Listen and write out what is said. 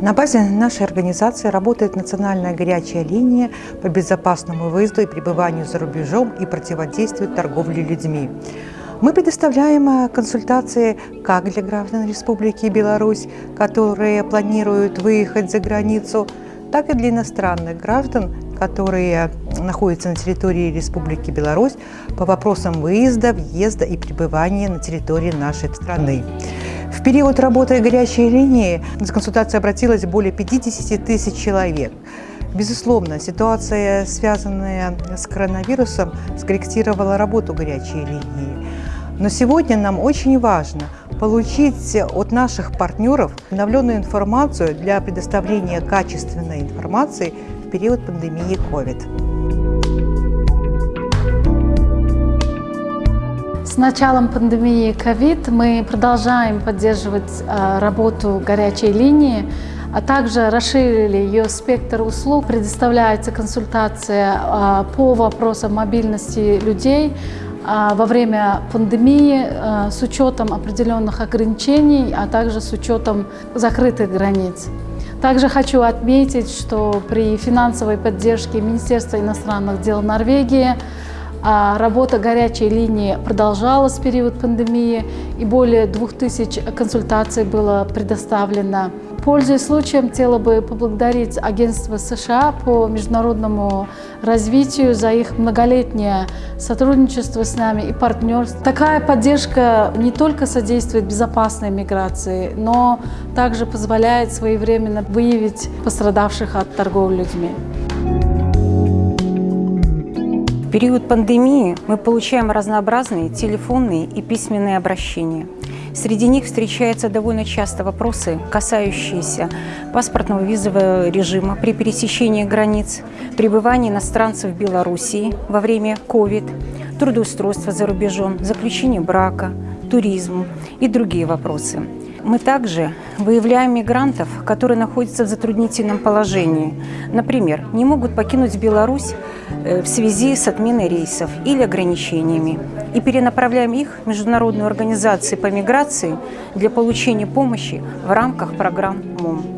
На базе нашей организации работает национальная горячая линия по безопасному выезду и пребыванию за рубежом и противодействию торговле людьми. Мы предоставляем э, консультации как для граждан Республики Беларусь, которые планируют выехать за границу, так и для иностранных граждан, которые находятся на территории Республики Беларусь по вопросам выезда, въезда и пребывания на территории нашей страны. В период работы горячей линии за консультацией обратилось более 50 тысяч человек. Безусловно, ситуация, связанная с коронавирусом, скорректировала работу горячей линии. Но сегодня нам очень важно получить от наших партнеров обновленную информацию для предоставления качественной информации в период пандемии COVID. Началом пандемии COVID мы продолжаем поддерживать э, работу горячей линии, а также расширили ее спектр услуг. Предоставляется консультация э, по вопросам мобильности людей э, во время пандемии с учетом определенных ограничений, а также с учетом закрытых границ. Также хочу отметить, что при финансовой поддержке Министерства иностранных дел Норвегии а работа горячей линии продолжалась в период пандемии, и более 2000 консультаций было предоставлено. Пользуясь случаем, хотела бы поблагодарить Агентство США по международному развитию за их многолетнее сотрудничество с нами и партнерство. Такая поддержка не только содействует безопасной миграции, но также позволяет своевременно выявить пострадавших от торговли людьми. В период пандемии мы получаем разнообразные телефонные и письменные обращения. Среди них встречаются довольно часто вопросы, касающиеся паспортного визового режима при пересечении границ, пребывания иностранцев в Белоруссии во время COVID, трудоустройства за рубежом, заключения брака, туризм и другие вопросы. Мы также выявляем мигрантов, которые находятся в затруднительном положении. Например, не могут покинуть Беларусь э, в связи с отменой рейсов или ограничениями. И перенаправляем их в международную организацию по миграции для получения помощи в рамках программ МОМ.